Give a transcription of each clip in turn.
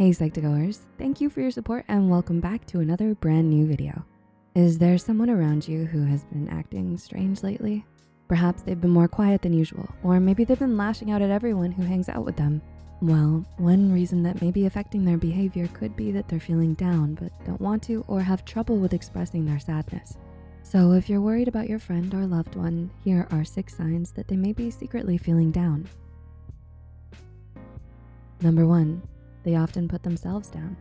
Hey Psych2Goers, thank you for your support and welcome back to another brand new video. Is there someone around you who has been acting strange lately? Perhaps they've been more quiet than usual, or maybe they've been lashing out at everyone who hangs out with them. Well, one reason that may be affecting their behavior could be that they're feeling down but don't want to or have trouble with expressing their sadness. So if you're worried about your friend or loved one, here are six signs that they may be secretly feeling down. Number one, they often put themselves down.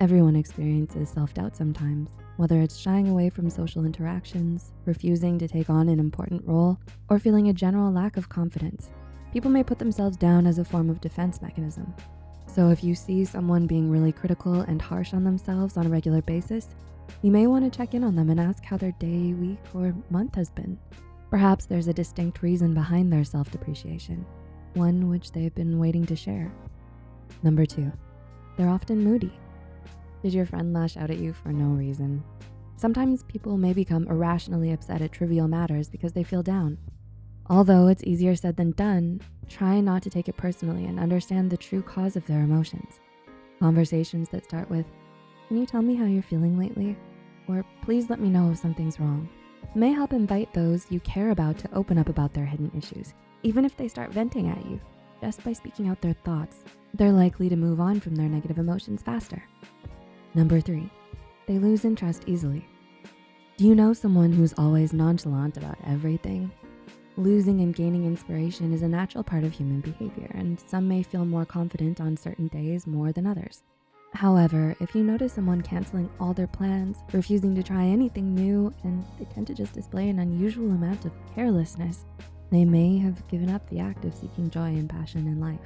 Everyone experiences self-doubt sometimes, whether it's shying away from social interactions, refusing to take on an important role, or feeling a general lack of confidence. People may put themselves down as a form of defense mechanism. So if you see someone being really critical and harsh on themselves on a regular basis, you may wanna check in on them and ask how their day, week, or month has been. Perhaps there's a distinct reason behind their self-depreciation, one which they've been waiting to share. Number two, they're often moody. Did your friend lash out at you for no reason? Sometimes people may become irrationally upset at trivial matters because they feel down. Although it's easier said than done, try not to take it personally and understand the true cause of their emotions. Conversations that start with, can you tell me how you're feeling lately? Or please let me know if something's wrong may help invite those you care about to open up about their hidden issues, even if they start venting at you. Just by speaking out their thoughts, they're likely to move on from their negative emotions faster. Number three, they lose interest easily. Do you know someone who's always nonchalant about everything? Losing and gaining inspiration is a natural part of human behavior, and some may feel more confident on certain days more than others. However, if you notice someone canceling all their plans, refusing to try anything new, and they tend to just display an unusual amount of carelessness, they may have given up the act of seeking joy and passion in life.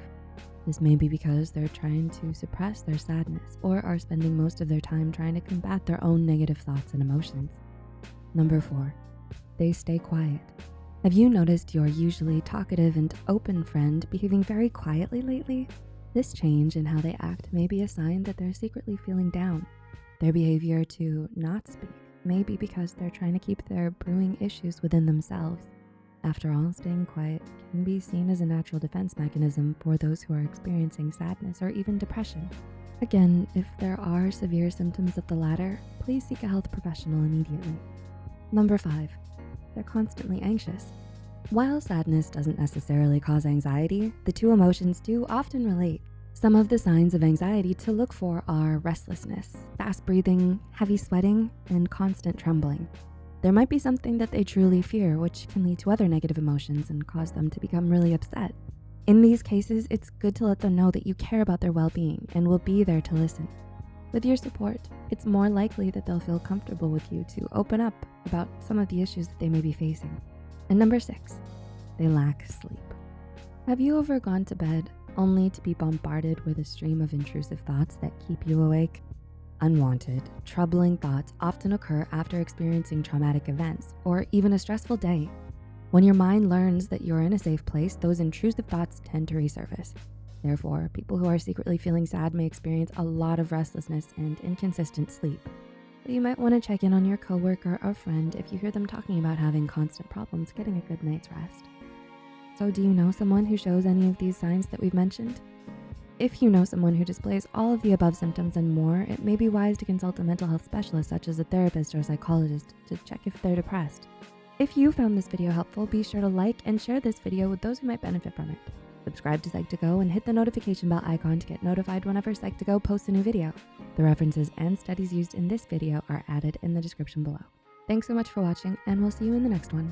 This may be because they're trying to suppress their sadness or are spending most of their time trying to combat their own negative thoughts and emotions. Number four, they stay quiet. Have you noticed your usually talkative and open friend behaving very quietly lately? This change in how they act may be a sign that they're secretly feeling down. Their behavior to not speak may be because they're trying to keep their brewing issues within themselves after all, staying quiet can be seen as a natural defense mechanism for those who are experiencing sadness or even depression. Again, if there are severe symptoms of the latter, please seek a health professional immediately. Number five, they're constantly anxious. While sadness doesn't necessarily cause anxiety, the two emotions do often relate. Some of the signs of anxiety to look for are restlessness, fast breathing, heavy sweating, and constant trembling. There might be something that they truly fear, which can lead to other negative emotions and cause them to become really upset. In these cases, it's good to let them know that you care about their well-being and will be there to listen. With your support, it's more likely that they'll feel comfortable with you to open up about some of the issues that they may be facing. And number six, they lack sleep. Have you ever gone to bed only to be bombarded with a stream of intrusive thoughts that keep you awake? Unwanted, troubling thoughts often occur after experiencing traumatic events or even a stressful day. When your mind learns that you're in a safe place, those intrusive thoughts tend to resurface. Therefore, people who are secretly feeling sad may experience a lot of restlessness and inconsistent sleep. You might wanna check in on your coworker or friend if you hear them talking about having constant problems getting a good night's rest. So do you know someone who shows any of these signs that we've mentioned? If you know someone who displays all of the above symptoms and more, it may be wise to consult a mental health specialist such as a therapist or psychologist to check if they're depressed. If you found this video helpful, be sure to like and share this video with those who might benefit from it. Subscribe to Psych2Go and hit the notification bell icon to get notified whenever Psych2Go posts a new video. The references and studies used in this video are added in the description below. Thanks so much for watching and we'll see you in the next one.